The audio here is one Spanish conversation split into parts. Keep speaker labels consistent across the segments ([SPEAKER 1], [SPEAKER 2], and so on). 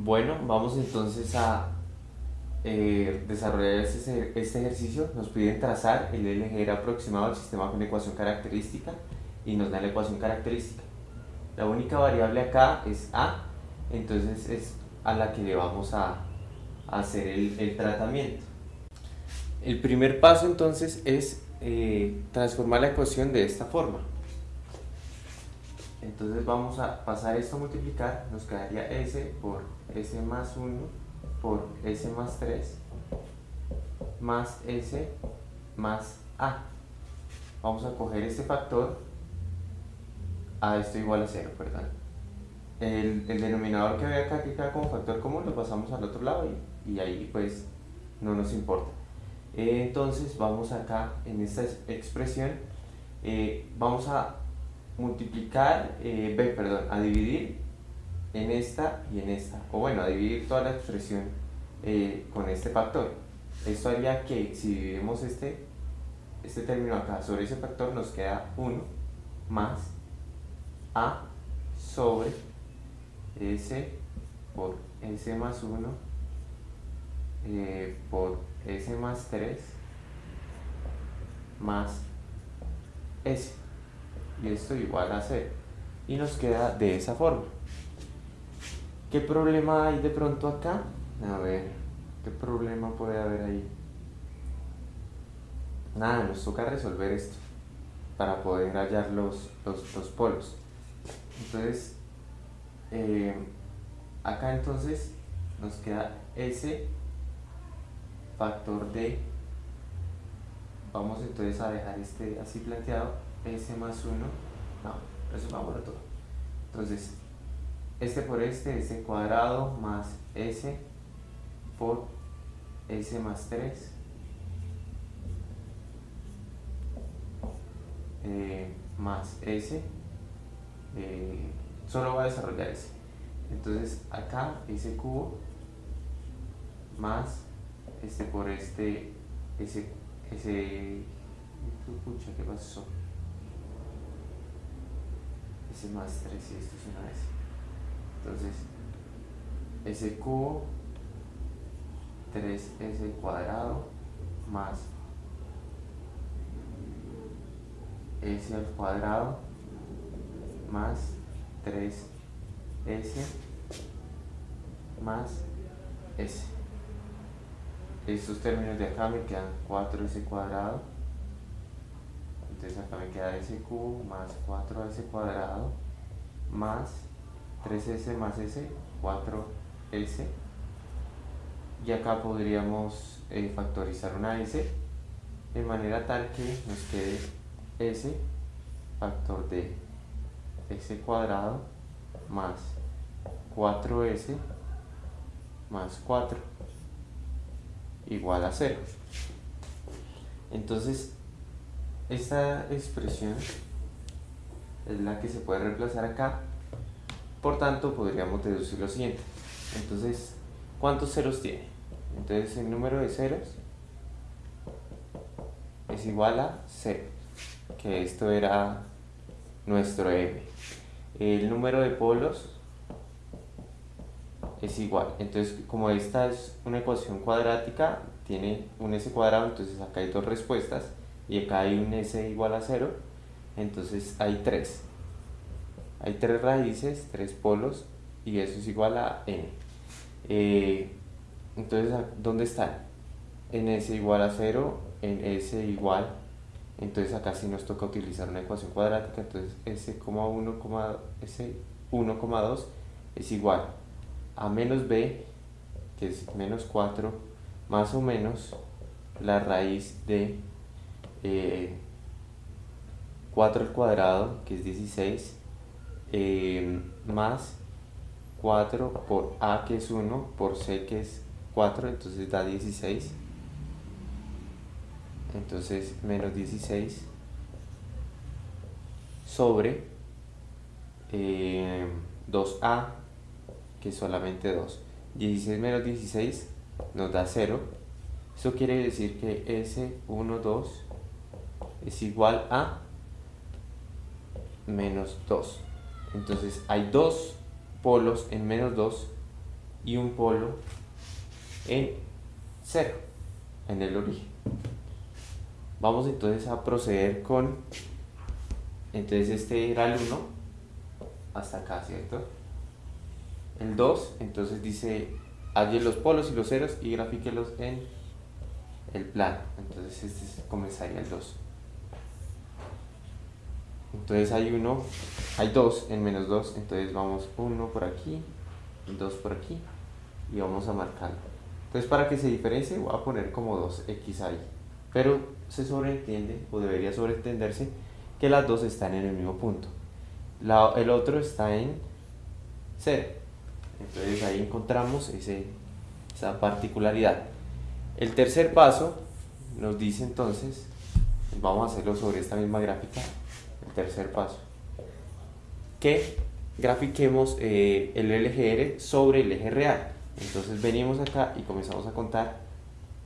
[SPEAKER 1] Bueno, vamos entonces a eh, desarrollar este, ejercicio. Nos piden trazar el LGR aproximado al sistema con ecuación característica y nos da la ecuación característica. La única variable acá es A, entonces es a la que le vamos a, hacer el, tratamiento. El primer paso entonces es eh, transformar la ecuación de esta forma. Entonces vamos a pasar esto a multiplicar, nos quedaría s por s más 1 por s más 3 más s más a. Vamos a coger este factor a esto igual a 0, perdón. El, denominador que ve acá que queda como factor común lo pasamos al otro lado y, ahí pues no nos importa. entonces vamos acá en esta expresión, eh, vamos a multiplicar, eh, perdón, a dividir en esta y en esta, o bueno, a dividir toda la expresión eh, con este factor. Esto haría que si dividimos este, este término acá sobre ese factor nos queda 1 más a sobre s por s más 1 eh, por s más 3 más s. Y esto igual a 0 y nos queda de esa forma ¿qué problema hay de pronto acá? a ver, ¿qué problema puede haber ahí? nada, nos toca resolver esto para poder hallar los, los, polos entonces eh, acá entonces nos queda ese factor de vamos entonces a dejar este así planteado s más 1, no, eso vamos a todo. Entonces, este por este, este cuadrado más s por s más 3 eh, más s eh, solo va a desarrollar ese. Entonces acá ese cubo más este por este ese ese pucha qué pasó S más 3 y esto es una S. Entonces, S cubo 3S cuadrado más S al cuadrado más 3S más S. Estos términos de acá me quedan 4S cuadrado entonces acá me queda s cubo más 4s cuadrado más 3s más s, 4s. Y acá podríamos eh, factorizar una s de manera tal que nos quede s factor de s cuadrado más 4s más 4 igual a 0. Entonces esta expresión es la que se puede reemplazar acá. Por tanto, podríamos deducir lo siguiente. Entonces, ¿cuántos ceros tiene? Entonces, el número de ceros es igual a 0, que esto era nuestro m. El número de polos es igual. Entonces, como esta es una ecuación cuadrática, tiene un s cuadrado, entonces acá hay dos respuestas y acá hay un s igual a 0, entonces hay 3. Hay tres raíces, tres polos, y eso es igual a n. Eh, entonces, ¿dónde están? En s igual a 0, en s igual, entonces acá sí nos toca utilizar una ecuación cuadrática, entonces s,1, s1,2 es igual a menos b, que es menos 4, más o menos la raíz de 4 al cuadrado, que es 16, eh, más 4 por a, que es 1, por c, que es 4, entonces da 16. Entonces, menos 16 sobre 2a, eh, que es solamente 2. 16 menos 16 nos da 0. Eso quiere decir que S1, 2 es igual a menos 2. Entonces hay dos polos en menos 2 y un polo en 0, en el origen. Vamos entonces a proceder con, entonces este era el 1, hasta acá, ¿cierto? El 2, entonces dice, halle los polos y los ceros y grafíquelos en el plano. Entonces este comenzaría el 2. Entonces hay 1, hay 2 en menos 2, entonces vamos 1 por aquí, 2 por aquí y vamos a marcarlo. Entonces para que se diferencie voy a poner como 2x ahí. Pero se sobreentiende, o debería sobreentenderse, que las dos están en el mismo punto. el otro está en 0. Entonces ahí encontramos ese, esa particularidad. El tercer paso nos dice entonces, vamos a hacerlo sobre esta misma gráfica, tercer paso, que grafiquemos eh, el LGR sobre el eje real. Entonces venimos acá y comenzamos a contar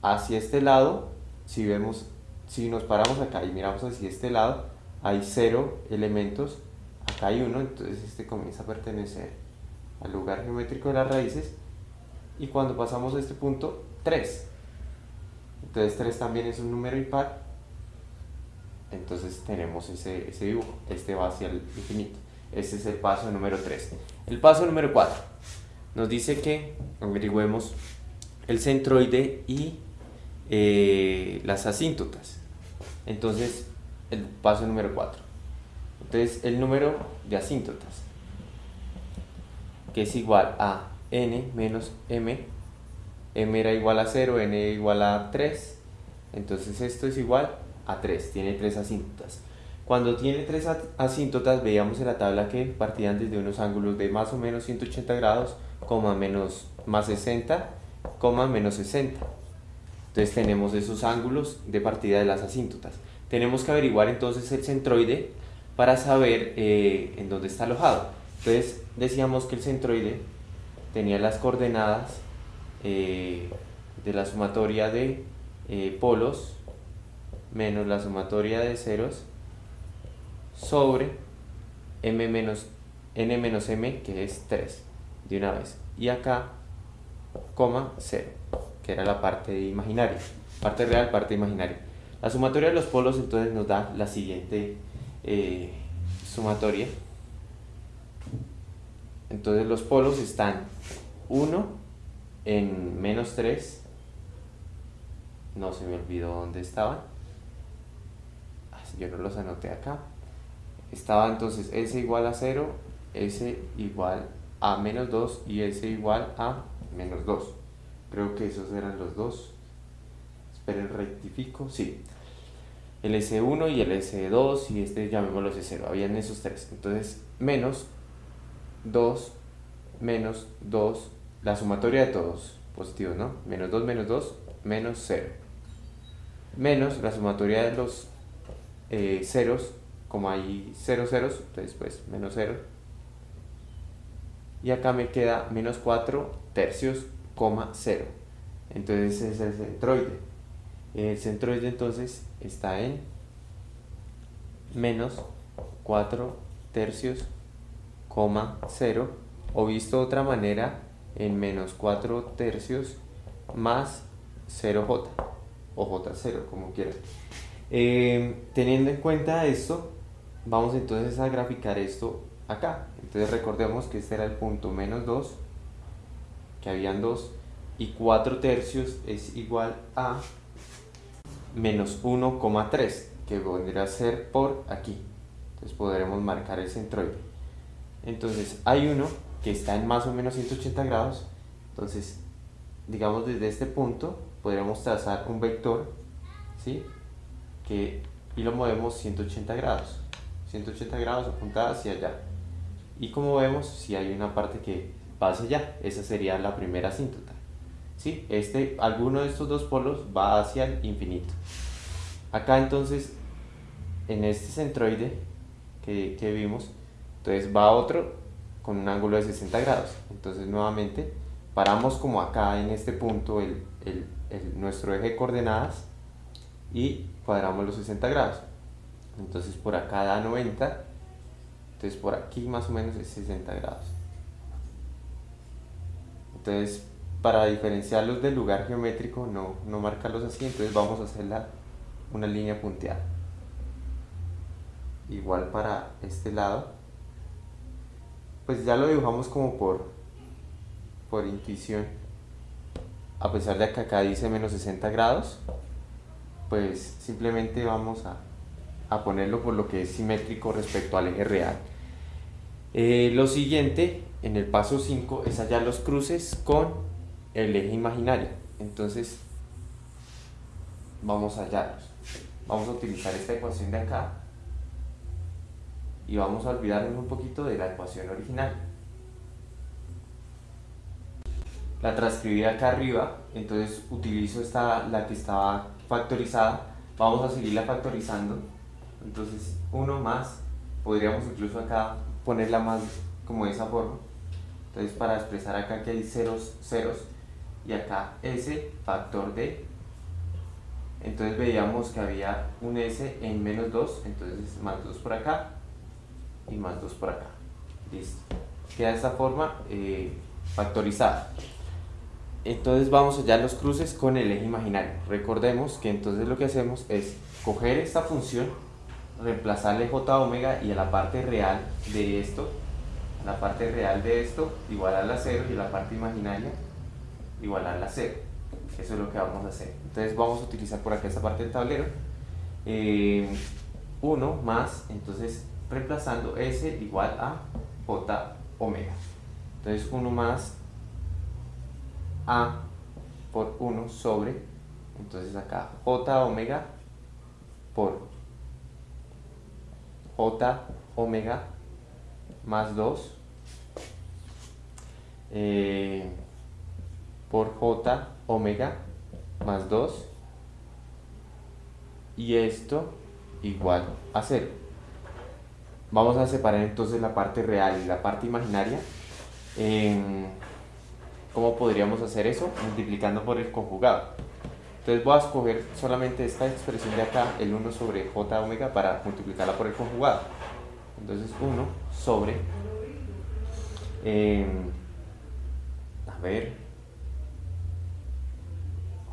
[SPEAKER 1] hacia este lado, si vemos, si nos paramos acá y miramos hacia este lado, hay cero elementos, acá hay uno, entonces este comienza a pertenecer al lugar geométrico de las raíces. Y cuando pasamos a este punto 3 entonces 3 también es un número impar entonces tenemos ese, ese dibujo. Este va hacia el infinito. Este es el paso número 3 el paso número 4 nos dice que averigüemos el centroide y eh, las asíntotas. Entonces el paso número 4 entonces el número de asíntotas que es igual a n menos m, m era igual a 0, n igual a 3, entonces esto es igual a 3, tiene 3 asíntotas. Cuando tiene 3 asíntotas, veíamos en la tabla que partían desde unos ángulos de más o menos 180 grados, coma menos más 60, coma menos 60. Entonces tenemos esos ángulos de partida de las asíntotas. Tenemos que averiguar entonces el centroide para saber eh, en dónde está alojado. Entonces decíamos que el centroide tenía las coordenadas eh, de la sumatoria de eh, polos menos la sumatoria de ceros sobre m menos n menos m que es 3 de una vez y acá coma 0 que era la parte imaginaria parte real parte imaginaria la sumatoria de los polos entonces nos da la siguiente eh, sumatoria entonces los polos están 1 en menos 3. No se me olvidó dónde estaban. Yo no los anoté acá. Estaba entonces S igual a 0, S igual a menos 2 y S igual a menos 2. Creo que esos eran los dos. Esperen, rectifico. Sí. El S1 y el S2 y este llamémoslo S0. Habían esos tres. Entonces, menos 2 menos 2, la sumatoria de todos positivos, ¿no? Menos 2 menos 2, menos 0. Menos la sumatoria de los eh, ceros, como hay 0 ceros, entonces pues menos 0. Y acá me queda menos 4 tercios, coma 0. Entonces es el centroide. El centroide entonces está en menos 4 tercios, 0 o visto de otra manera en menos 4 tercios más 0j o j0 como quieran. Eh, teniendo en cuenta esto, vamos entonces a graficar esto acá. Entonces recordemos que este era el punto menos 2, que habían 2, y 4 tercios es igual a menos 1,3, que vendría a ser por aquí. Entonces podremos marcar el centroide. Entonces hay uno que está en más o menos 180 grados. Entonces, digamos desde este punto podríamos trazar un vector, ¿sí? Y lo movemos 180 grados. 180 grados apuntada hacia allá. Y como vemos, si hay una parte que va hacia allá, esa sería la primera asíntota. ¿Sí? Este, alguno de estos dos polos va hacia el infinito. Acá entonces, en este centroide que, que vimos, entonces va otro con un ángulo de 60 grados. Entonces nuevamente paramos como acá en este punto el, nuestro eje de coordenadas y cuadramos los 60 grados. Entonces por acá da 90, entonces por aquí más o menos es 60 grados. Entonces, para diferenciarlos del lugar geométrico, no, no marcarlos así, entonces vamos a hacer una línea punteada. Igual para este lado. Pues ya lo dibujamos como por, por intuición. A pesar de que acá dice menos 60 grados, pues simplemente vamos a, a ponerlo por lo que es simétrico respecto al eje real. Eh, lo siguiente, en el paso 5, es hallar los cruces con el eje imaginario. Entonces, vamos a hallarlos. Vamos a utilizar esta ecuación de acá y vamos a olvidarnos un poquito de la ecuación original. La transcribí acá arriba, entonces utilizo esta, la que estaba factorizada, vamos a seguirla factorizando, entonces 1 más, podríamos incluso acá ponerla más como de esa forma, entonces para expresar acá que hay ceros, ceros, y acá S factor de entonces veíamos que había un S en menos 2 entonces más 2 por acá y más 2 por acá. Listo. Queda de esta forma eh, factorizada entonces vamos a los cruces con el eje imaginario recordemos que entonces lo que hacemos es coger esta función reemplazarle j omega y a la parte real de esto la parte real de esto igual a la 0 y la parte imaginaria igualar la 0. Eso es lo que vamos a hacer. Entonces vamos a utilizar por acá esta parte del tablero. 1 eh, más, entonces reemplazando S igual a J omega. Entonces 1 más A por 1 sobre, entonces acá J omega por J omega más 2 eh, por j omega más 2 y esto igual a 0. Vamos a separar entonces la parte real y la parte imaginaria. ¿Cómo podríamos hacer eso? Multiplicando por el conjugado. Entonces voy a escoger solamente esta expresión de acá, el 1 sobre j omega, para multiplicarla por el conjugado. Entonces 1 sobre... a ver,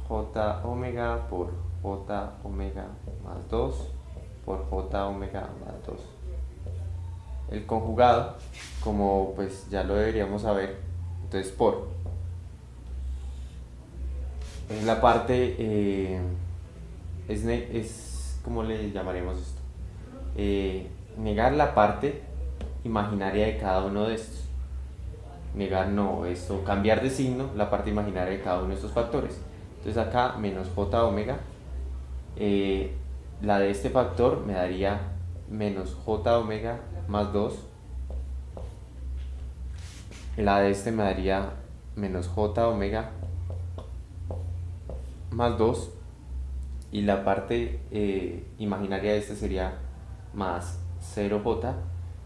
[SPEAKER 1] j omega por j omega más 2 por j omega más 2. El conjugado, como pues ya lo deberíamos saber, entonces por. Es la parte, eh, es, es, ¿cómo le llamaremos esto? Eh, negar la parte imaginaria de cada uno de estos. Negar no, esto, cambiar de signo la parte imaginaria de cada uno de estos factores. Entonces acá menos j omega, eh, la de este factor me daría menos j omega más 2. La de este me daría menos j omega más 2. Y la parte eh, imaginaria de este sería más 0j.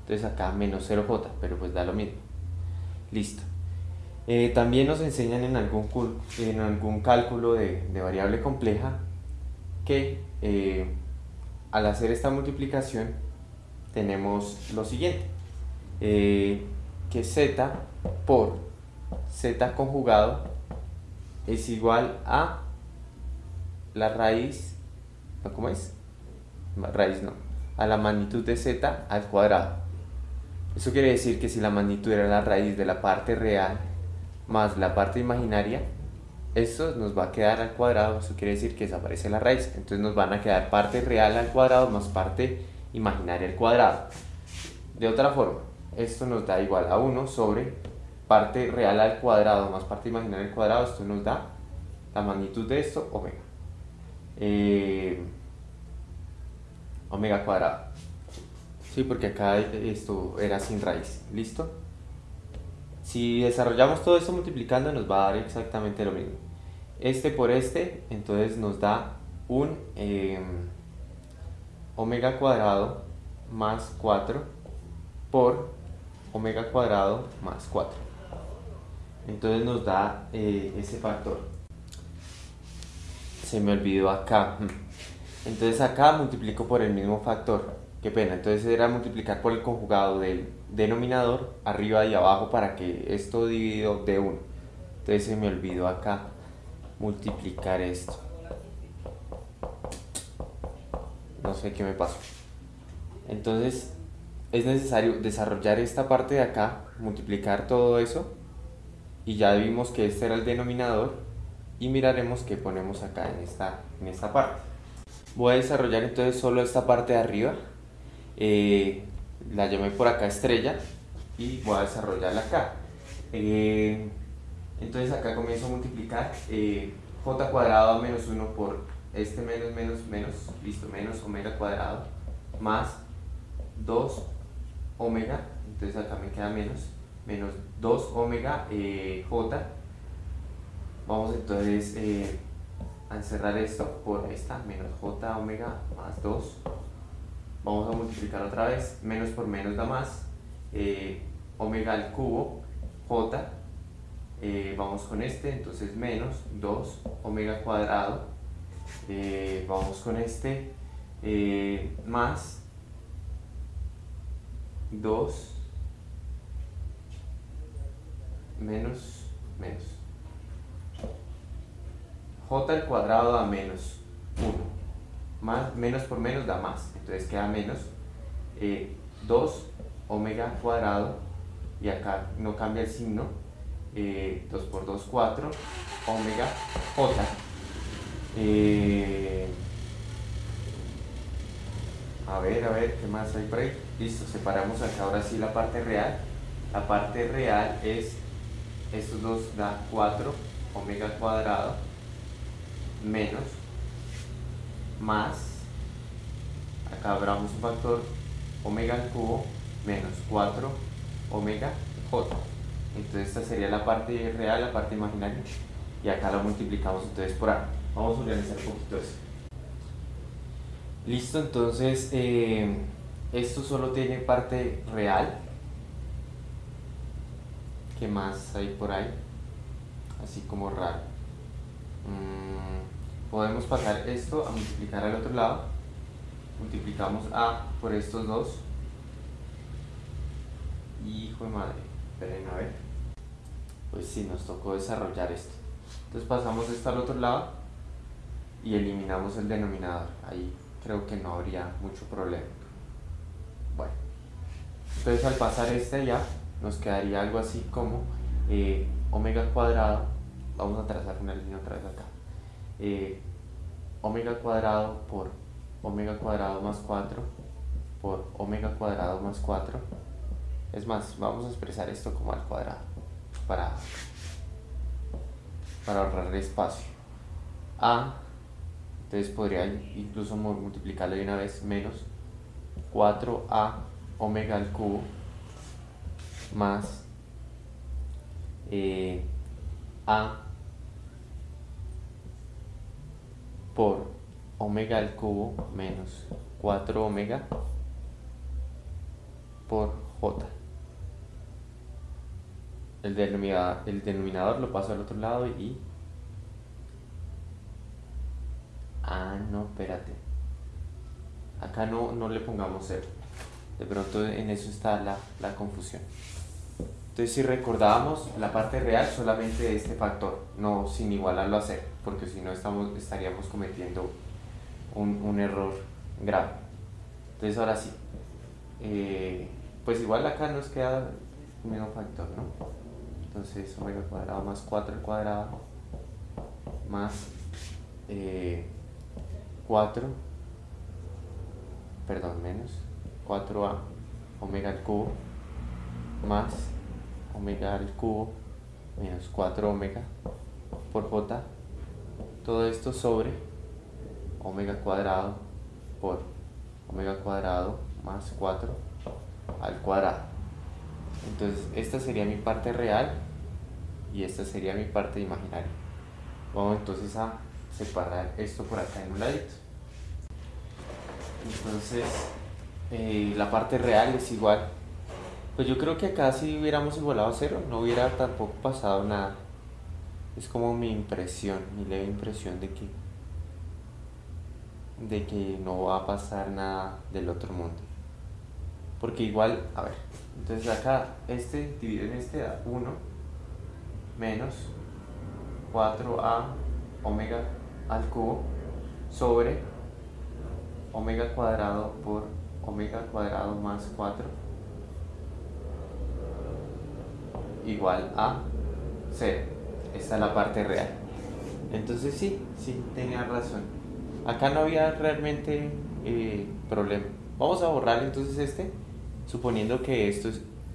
[SPEAKER 1] Entonces acá menos 0j, pero pues da lo mismo. Listo. Eh, también nos enseñan en algún, en algún cálculo de, variable compleja que eh, al hacer esta multiplicación tenemos lo siguiente, que z por z conjugado es igual a la raíz, ¿cómo es? Raíz no, a la magnitud de z al cuadrado. Eso quiere decir que si la magnitud era la raíz de la parte real más la parte imaginaria, esto nos va a quedar al cuadrado, eso quiere decir que desaparece la raíz, entonces nos van a quedar parte real al cuadrado más parte imaginaria al cuadrado. De otra forma, esto nos da igual a 1 sobre parte real al cuadrado más parte imaginaria al cuadrado, esto nos da la magnitud de esto, omega. Eh, omega cuadrado. Sí, porque acá esto era sin raíz. ¿Listo? Si desarrollamos todo esto multiplicando nos va a dar exactamente lo mismo. Este por este, entonces nos da un em, omega cuadrado más 4 por omega cuadrado más 4. Entonces nos da eh, ese factor. Se me olvidó acá. Entonces acá multiplico por el mismo factor. Qué pena, entonces era multiplicar por el conjugado del denominador arriba y abajo para que esto dividido de 1. entonces se me olvidó acá multiplicar esto no sé qué me pasó entonces es necesario desarrollar esta parte de acá multiplicar todo eso y ya vimos que este era el denominador y miraremos qué ponemos acá en esta, en esta parte. Voy a desarrollar entonces solo esta parte de arriba. Eh, la llamé por acá estrella y voy a desarrollarla acá. Eh, entonces acá comienzo a multiplicar eh, j cuadrado menos 1 por este menos menos menos listo menos omega cuadrado más 2 omega entonces acá me queda menos menos 2 omega j vamos entonces a encerrar esto por esta menos j omega más 2 vamos a multiplicar otra vez menos por menos da más eh, omega al cubo j. Eh, vamos con este entonces menos 2 omega cuadrado. Eh, vamos con este más 2 menos menos j al cuadrado da menos 1. Más, menos por menos da más. Entonces queda menos 2 eh, omega cuadrado y acá no cambia el signo. 2 eh, por 2, 4 omega j. Eh, a ver, a ver, ¿qué más hay por ahí? Listo, separamos acá ahora sí la parte real. La parte real es, estos dos da 4 omega cuadrado menos más acá abramos un factor omega al cubo menos 4 omega j. Entonces esta sería la parte real, la parte imaginaria y acá lo multiplicamos entonces por A. Vamos a organizar un poquito eso. Listo, entonces eh, esto solo tiene parte real. ¿qué más hay por ahí? así como raro. Mm, podemos pasar esto a multiplicar al otro lado. Multiplicamos A por estos dos. Hijo de madre esperen a ver. Pues sí, nos tocó desarrollar esto. Entonces pasamos esto al otro lado y eliminamos el denominador. Ahí creo que no habría mucho problema. Bueno entonces al pasar este ya nos quedaría algo así como eh, omega cuadrado. Vamos a trazar una línea otra vez acá omega cuadrado por omega cuadrado más 4 por omega cuadrado más 4 es más, vamos a expresar esto como al cuadrado para, para ahorrar espacio. A entonces podría incluso multiplicarlo de una vez menos 4a omega al cubo más eh, a por omega al cubo menos 4 omega por j. El denominador, el denominador lo paso al otro lado y... Ah, no, espérate. Acá no, no le pongamos 0. De pronto en eso está la, la confusión. Entonces si recordábamos la parte real solamente de este factor, no sin igualarlo a cero, porque si no estamos, estaríamos cometiendo un, error grave. Entonces ahora sí, eh, pues igual acá nos queda el mismo factor, ¿no? Entonces omega cuadrado más 4 al cuadrado más 4, eh, perdón, menos 4a omega al cubo más omega al cubo menos 4 omega por j. Todo esto sobre omega cuadrado por omega cuadrado más 4 al cuadrado. Entonces esta sería mi parte real y esta sería mi parte imaginaria. Vamos entonces a separar esto por acá en un ladito. Entonces eh, la parte real es igual pues yo creo que acá si hubiéramos igualado a cero, no hubiera tampoco pasado nada. Es como mi impresión, mi leve impresión de que de que no va a pasar nada del otro mundo. Porque igual, a ver, entonces acá este dividido en este da 1 menos 4a omega al cubo sobre omega cuadrado por omega cuadrado más 4 igual a 0. Esta es la parte real. Entonces sí, sí, tenía razón. Acá no había realmente eh, problema. Vamos a borrar entonces este, suponiendo que esto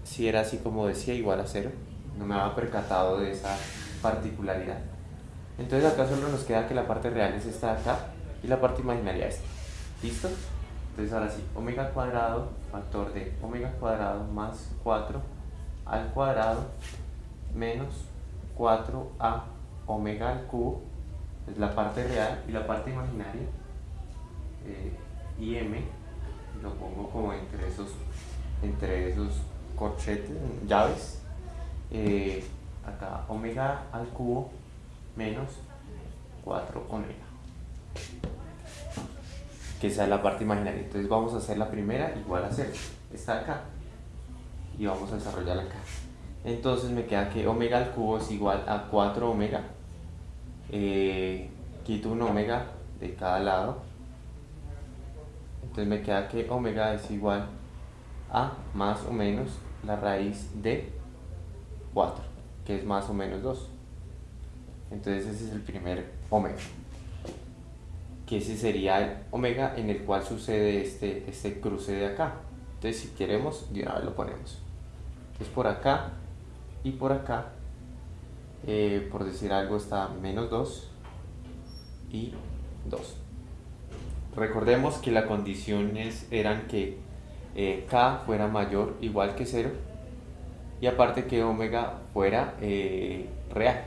[SPEAKER 1] si era así como decía, igual a 0. No me había percatado de esa particularidad. Entonces acá solo nos queda que la parte real es esta de acá y la parte imaginaria esta. ¿Listo? Entonces ahora sí, omega cuadrado, factor de omega cuadrado más 4 al cuadrado menos 4a omega al cubo, es la parte real y la parte imaginaria, eh, m lo pongo como entre esos, entre esos corchetes, llaves, eh, acá omega al cubo menos 4 omega que es la parte imaginaria. Entonces vamos a hacer la primera igual a 0 está acá y vamos a desarrollarla acá. Entonces me queda que omega al cubo es igual a 4 omega. Eh, quito un omega de cada lado. Entonces me queda que omega es igual a más o menos la raíz de 4 que es más o menos 2 entonces ese es el primer omega que ese sería el omega en el cual sucede este, este cruce de acá. Entonces si queremos de una vez lo ponemos entonces por acá y por acá. Eh, por decir algo está menos 2 y 2 recordemos que las condiciones eran que eh, k fuera mayor igual que 0 y aparte que omega fuera eh, real.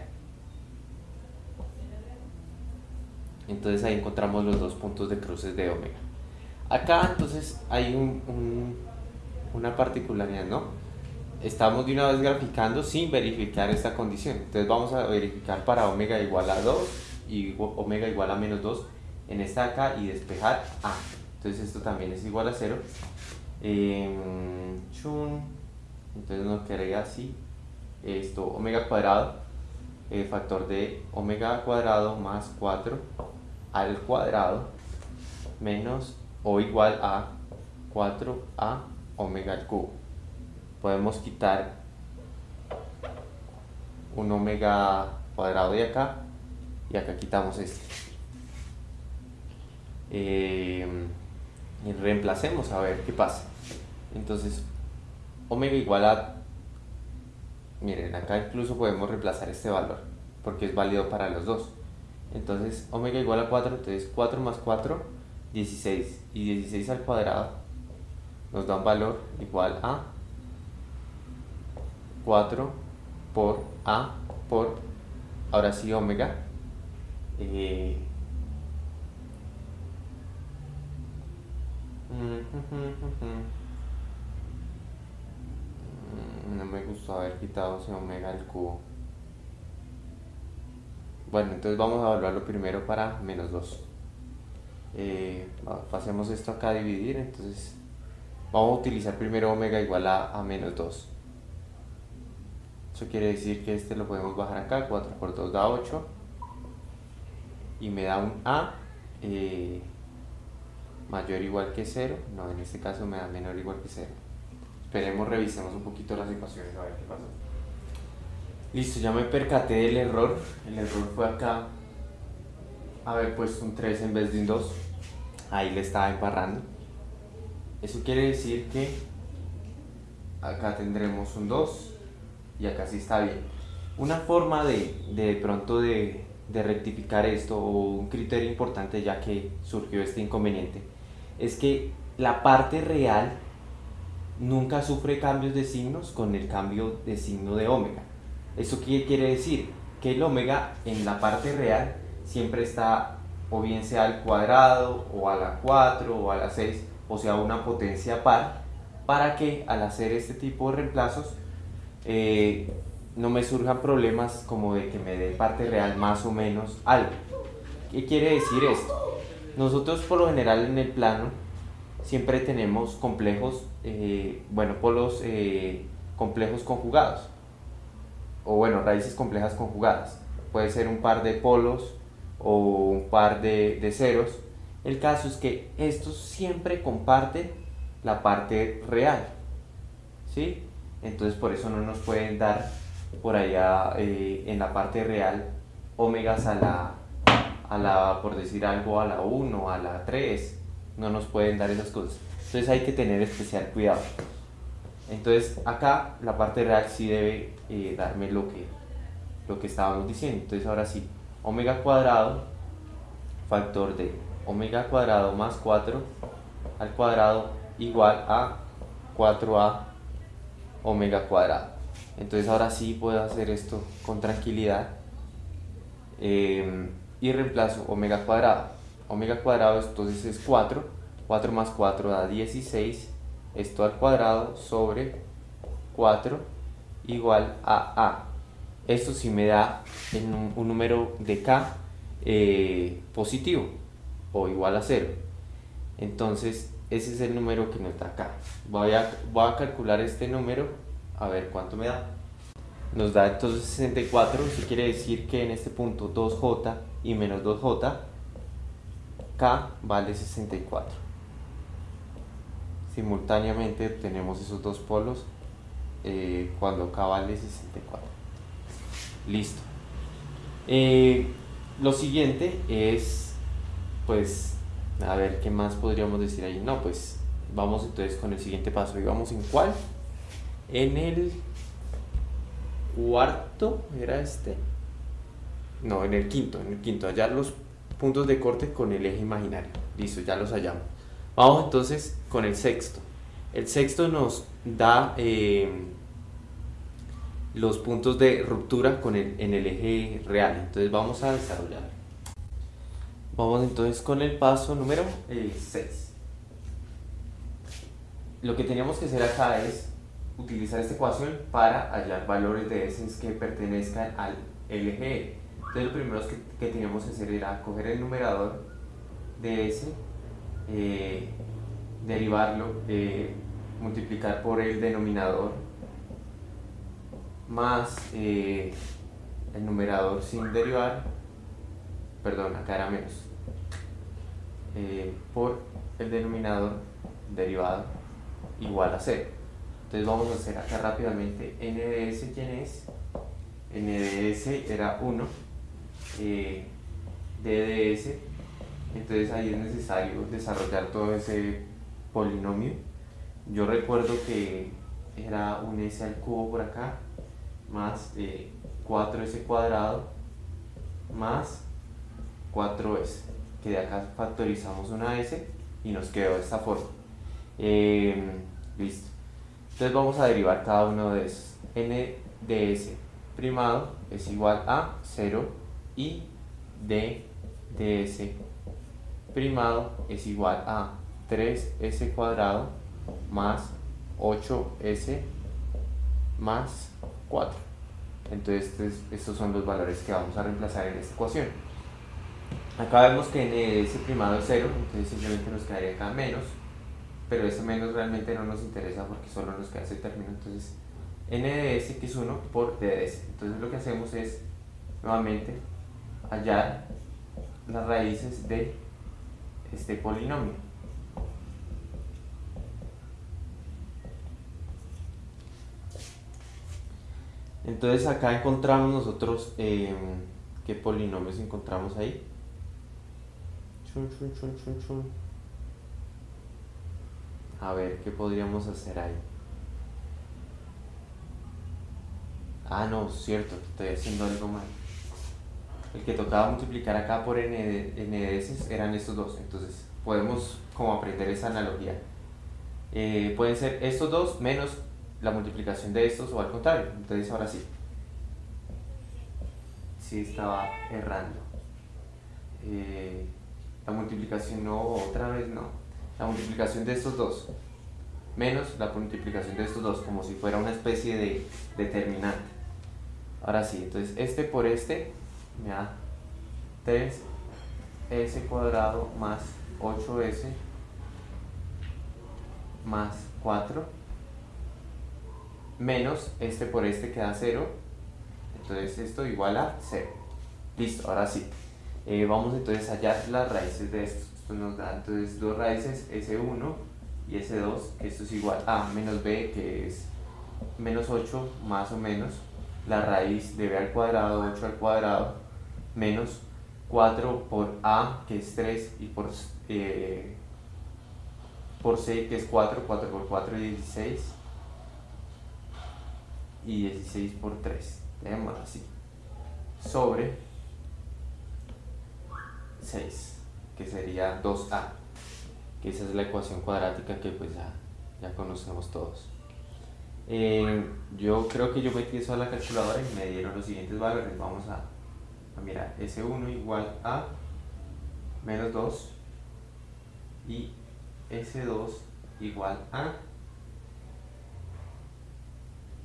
[SPEAKER 1] Entonces ahí encontramos los dos puntos de cruces de omega. Acá entonces hay una particularidad ¿no? Estamos de una vez graficando sin verificar esta condición. Entonces vamos a verificar para omega igual a 2 y omega igual a menos 2 en esta acá y despejar A. Entonces esto también es igual a 0. Em, entonces nos quedaría así. Esto, omega cuadrado, factor de omega cuadrado más 4 al cuadrado menos o igual a 4a omega al cubo podemos quitar un omega cuadrado de acá y acá quitamos este. Eh, y reemplacemos a ver qué pasa. Entonces omega igual a miren acá incluso podemos reemplazar este valor porque es válido para los dos. Entonces omega igual a 4 entonces 4 más 4 16 y 16 al cuadrado nos da un valor igual a 4 por A por, ahora sí, omega. Eh, no me gustó haber quitado ese omega al cubo. Bueno, entonces vamos a evaluarlo primero para menos 2. Eh, pasemos esto acá a dividir, entonces vamos a utilizar primero omega igual a, a menos 2. Eso quiere decir que este lo podemos bajar acá, 4 por 2 da 8 y me da un A eh, mayor o igual que 0, no, en este caso me da menor o igual que 0. Esperemos, revisemos un poquito las ecuaciones a ver qué pasa. Listo, ya me percaté del error, el error fue acá haber puesto un 3 en vez de un 2, ahí le estaba embarrando. Eso quiere decir que acá tendremos un 2 y acá sí está bien. Una forma de, de pronto de, de rectificar esto o un criterio importante ya que surgió este inconveniente es que la parte real nunca sufre cambios de signos con el cambio de signo de omega. ¿Eso qué quiere decir? Que el omega en la parte real siempre está o bien sea al cuadrado o a la 4 o a la 6 o sea una potencia par para que al hacer este tipo de reemplazos eh, no me surjan problemas como de que me dé parte real más o menos algo. ¿Qué quiere decir esto? Nosotros por lo general en el plano siempre tenemos complejos, eh, bueno, polos eh, complejos conjugados, o bueno, raíces complejas conjugadas. puede ser un par de polos o un par de, de ceros. El caso es que estos siempre comparten la parte real, ¿sí? Entonces por eso no nos pueden dar por allá eh, en la parte real omegas a la, a la, por decir algo, a la 1, a la 3, no nos pueden dar esas cosas. Entonces hay que tener especial cuidado. Entonces acá la parte real sí debe eh, darme lo que, lo que estábamos diciendo. Entonces ahora sí, omega cuadrado, factor de omega cuadrado más 4 al cuadrado igual a 4a omega cuadrado. Entonces ahora sí puedo hacer esto con tranquilidad eh, y reemplazo omega cuadrado. Omega cuadrado entonces es 4, 4 más 4 da 16 esto al cuadrado sobre 4 igual a A. Esto sí me da un, número de K eh, positivo o igual a 0. Entonces ese es el número que nos da acá. Voy a, voy a calcular este número a ver cuánto me da. Nos da entonces 64, eso quiere decir que en este punto 2J y menos 2J, K vale 64 simultáneamente tenemos esos dos polos eh, cuando K vale 64 listo eh, lo siguiente es pues a ver qué más podríamos decir ahí no pues vamos entonces con el siguiente paso. Y vamos en cuál en el cuarto era este no en el quinto en el quinto. Hallar los puntos de corte con el eje imaginario. Listo ya los hallamos. Vamos entonces con el sexto. El sexto nos da eh, los puntos de ruptura con el, en el eje real. Entonces vamos a desarrollar. Vamos entonces con el paso número 6. Eh, Lo que teníamos que hacer acá es utilizar esta ecuación para hallar valores de S que pertenezcan al eje. Entonces lo primero que, que teníamos que hacer era coger el numerador de S eh, derivarlo, eh, multiplicar por el denominador más el numerador sin derivar, perdón, acá era menos, por el denominador derivado igual a 0. Entonces vamos a hacer acá rápidamente n de s, ¿quién es? n de s era 1, d de s entonces ahí es necesario desarrollar todo ese polinomio. Yo recuerdo que era un s al cubo por acá, más 4s cuadrado, más 4s, que de acá factorizamos una s y nos quedó de esta forma. Em, listo. Entonces vamos a derivar cada uno de esos. n primado es igual a 0 y d de primado es igual a 3s cuadrado más 8s más 4. Entonces estos son los valores que vamos a reemplazar en esta ecuación. Acá vemos que s primado es 0, entonces simplemente nos quedaría acá menos, pero ese menos realmente no nos interesa porque solo nos queda ese término, entonces n de s que es 1 por d de s. Entonces lo que hacemos es nuevamente hallar las raíces de este polinomio. Entonces acá encontramos nosotros eh, qué polinomios encontramos ahí. A ver, ¿qué podríamos hacer ahí? Ah, no, cierto, estoy haciendo algo mal el que tocaba multiplicar acá por n de, s eran estos dos. Entonces podemos como aprender esa analogía. Eh, pueden ser estos dos menos la multiplicación de estos o al contrario. Entonces ahora sí. Sí estaba errando. Eh, la multiplicación no, otra vez no. La multiplicación de estos dos menos la multiplicación de estos dos como si fuera una especie de determinante. Ahora sí, entonces este por este me da 3s cuadrado más 8s más 4 menos este por este queda 0 entonces esto igual a 0 Listo, ahora sí. Eh, vamos entonces a hallar las raíces de esto. Esto nos da. Entonces dos raíces, S1 y S2, esto es igual a menos B, que es menos 8 más o menos. La raíz de B al cuadrado, 8 al cuadrado, menos 4 por A, que es 3, y por, eh, por C, que es 4, 4 por 4 es 16, y 16 por 3, tenemos así, sobre 6, que sería 2A, que esa es la ecuación cuadrática que pues ya, ya conocemos todos. Eh, yo creo que yo metí eso a la calculadora y me dieron los siguientes valores. Vamos a, a mirar. S1 igual a menos 2 y S2 igual a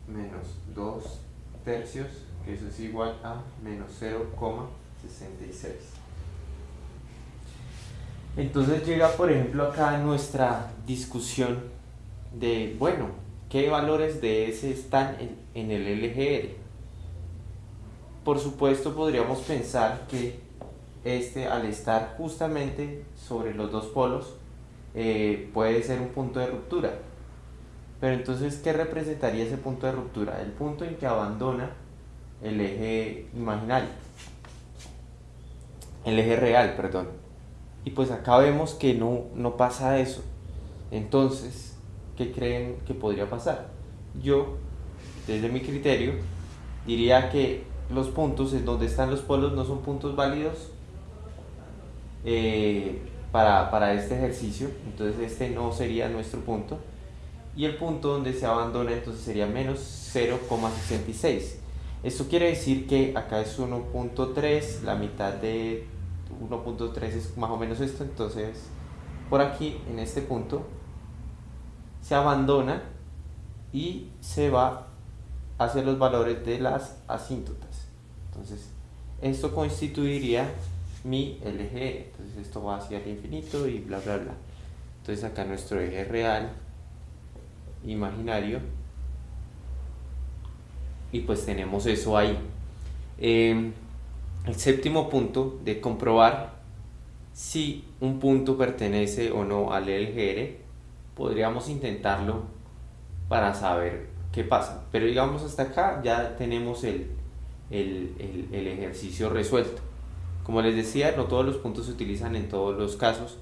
[SPEAKER 1] menos 2 tercios, que eso es igual a menos 0,66. Entonces llega, por ejemplo, acá nuestra discusión de, bueno, ¿qué valores de S están en, el LGR? Por supuesto, podríamos pensar que este, al estar justamente sobre los dos polos, eh, puede ser un punto de ruptura. Pero entonces, ¿qué representaría ese punto de ruptura? El punto en que abandona el eje imaginario. El eje real, perdón. Y pues acá vemos que no, no pasa eso. Entonces, ¿qué creen que podría pasar? Yo, desde mi criterio, diría que los puntos en donde están los polos no son puntos válidos eh, para, para este ejercicio. Entonces este no sería nuestro punto. Y el punto donde se abandona entonces sería menos 0,66. Esto quiere decir que acá es 1.3, la mitad de 1.3 es más o menos esto, entonces por aquí en este punto se abandona y se va hacia los valores de las asíntotas. Entonces esto constituiría mi LG, entonces esto va hacia el infinito y bla bla bla. Entonces acá nuestro eje real, imaginario, y pues tenemos eso ahí. Eh, el séptimo punto de comprobar si un punto pertenece o no al LGR, podríamos intentarlo para saber qué pasa. Pero digamos hasta acá ya tenemos el, el, el, ejercicio resuelto. Como les decía, no todos los puntos se utilizan en todos los casos,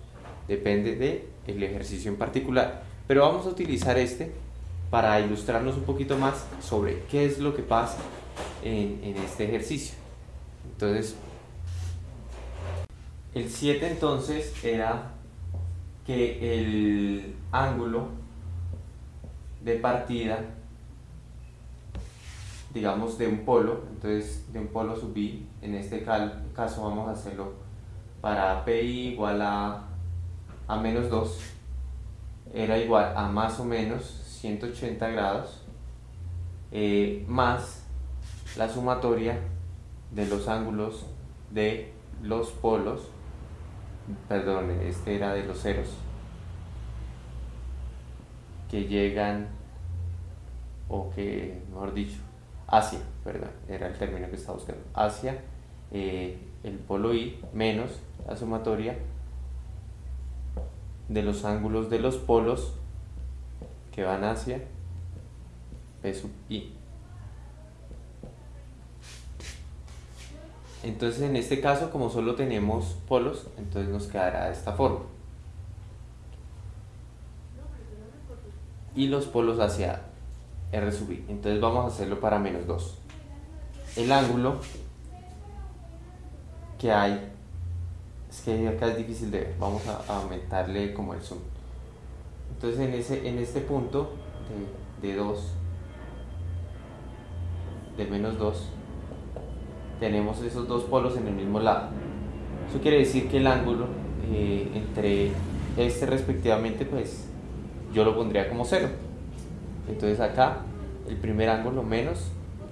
[SPEAKER 1] depende del el ejercicio en particular. Pero vamos a utilizar este para ilustrarnos un poquito más sobre qué es lo que pasa en, en este ejercicio. Entonces, el 7 entonces era que el ángulo de partida, digamos de un polo, entonces de un polo sub i, en este caso vamos a hacerlo para pi igual a, a menos 2, era igual a más o menos 180 grados, eh, más la sumatoria de los ángulos de los polos, perdón, este era de los ceros, que llegan, o que, mejor dicho, hacia, perdón, era el término que estaba buscando, hacia eh, el polo I menos la sumatoria de los ángulos de los polos que van hacia P sub I. Entonces en este caso, como solo tenemos polos, entonces nos quedará de esta forma. Y los polos hacia R sub. Entonces vamos a hacerlo para menos 2. El ángulo que hay, es que acá es difícil de ver, vamos a, aumentarle como el zoom. Entonces en, ese, en este punto de, de 2, de menos 2, tenemos esos dos polos en el mismo lado. Eso quiere decir que el ángulo eh, entre este respectivamente, pues yo lo pondría como 0. Entonces acá el primer ángulo menos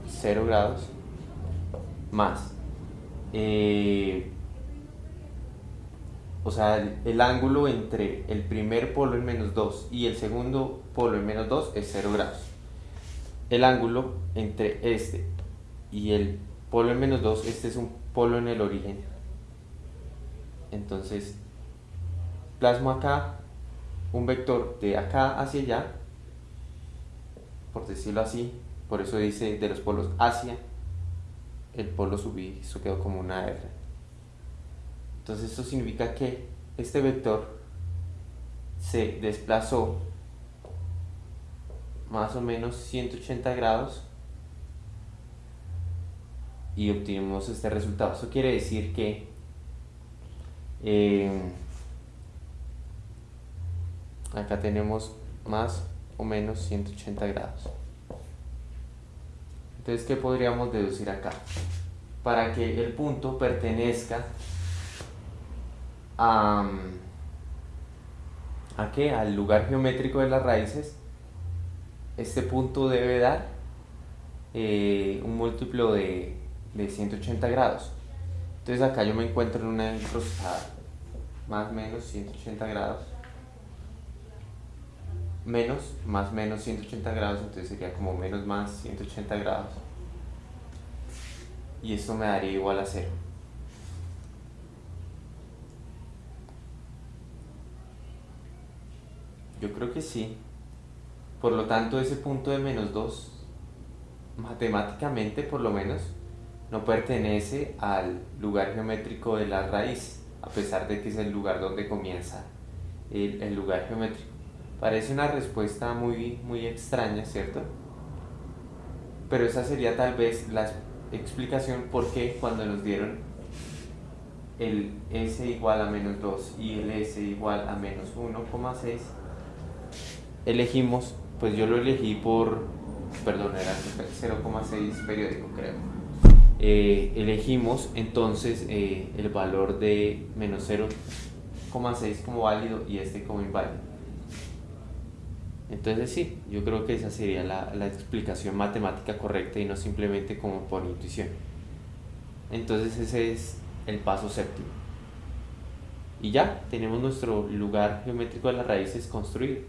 [SPEAKER 1] 0 grados más. Eh, o sea, el, ángulo entre el primer polo en menos 2 y el segundo polo en menos 2 es 0 grados. El ángulo entre este y el polo en menos 2, este es un polo en el origen. Entonces, plasmo acá un vector de acá hacia allá, por decirlo así, por eso dice de los polos hacia, el polo subí, eso quedó como una R. Entonces esto significa que este vector se desplazó más o menos 180 grados y obtuvimos este resultado. Eso quiere decir que eh, acá tenemos más o menos 180 grados. Entonces, ¿qué podríamos deducir acá? Para que el punto pertenezca a, ¿a qué? Al lugar geométrico de las raíces, este punto debe dar eh, un múltiplo de, de 180 grados. Entonces acá yo me encuentro en una encruzada, más menos 180 grados menos más menos 180 grados, entonces sería como menos más 180 grados. Y esto me daría igual a cero. Yo creo que sí. Por lo tanto, ese punto de menos 2, matemáticamente por lo menos, no pertenece al lugar geométrico de la raíz, a pesar de que es el lugar donde comienza el, lugar geométrico. Parece una respuesta muy, muy extraña, ¿cierto? Pero esa sería tal vez la explicación por qué cuando nos dieron el s igual a menos 2 y el s igual a menos 1,6 elegimos, pues yo lo elegí por, perdón, era 0,6 periódico creo eh, elegimos entonces eh, el valor de menos 0,6 como válido y este como inválido entonces sí, yo creo que esa sería la, la, explicación matemática correcta y no simplemente como por intuición. Entonces ese es el paso séptimo. Y ya, tenemos nuestro lugar geométrico de las raíces construido.